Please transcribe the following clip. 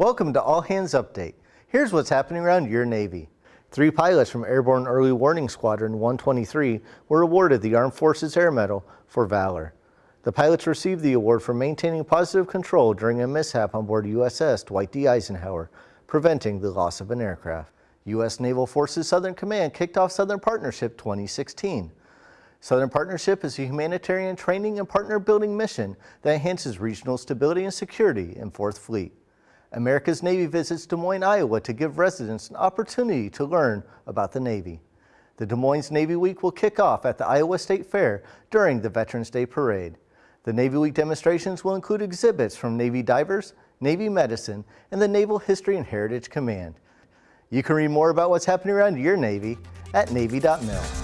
Welcome to All Hands Update. Here's what's happening around your Navy. Three pilots from Airborne Early Warning Squadron 123 were awarded the Armed Forces Air Medal for valor. The pilots received the award for maintaining positive control during a mishap on board USS Dwight D. Eisenhower, preventing the loss of an aircraft. U.S. Naval Forces Southern Command kicked off Southern Partnership 2016. Southern Partnership is a humanitarian training and partner building mission that enhances regional stability and security in 4th Fleet. America's Navy visits Des Moines, Iowa to give residents an opportunity to learn about the Navy. The Des Moines Navy Week will kick off at the Iowa State Fair during the Veterans Day Parade. The Navy Week demonstrations will include exhibits from Navy divers, Navy medicine, and the Naval History and Heritage Command. You can read more about what's happening around your Navy at Navy.mil.